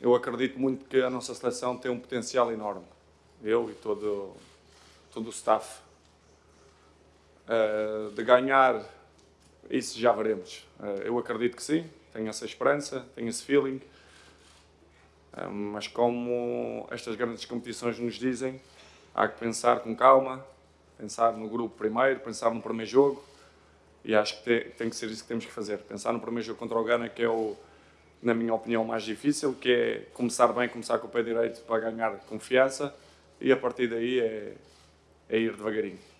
eu acredito muito que a nossa seleção tem um potencial enorme. Eu e todo, todo o staff. Uh, de ganhar, isso já veremos. Uh, eu acredito que sim, tenho essa esperança, tenho esse feeling. Uh, mas como estas grandes competições nos dizem, há que pensar com calma, pensar no grupo primeiro, pensar no primeiro jogo. E acho que tem, tem que ser isso que temos que fazer. Pensar no primeiro jogo contra o Ghana, que é o na minha opinião, mais difícil, que é começar bem, começar com o pé direito para ganhar confiança e a partir daí é, é ir devagarinho.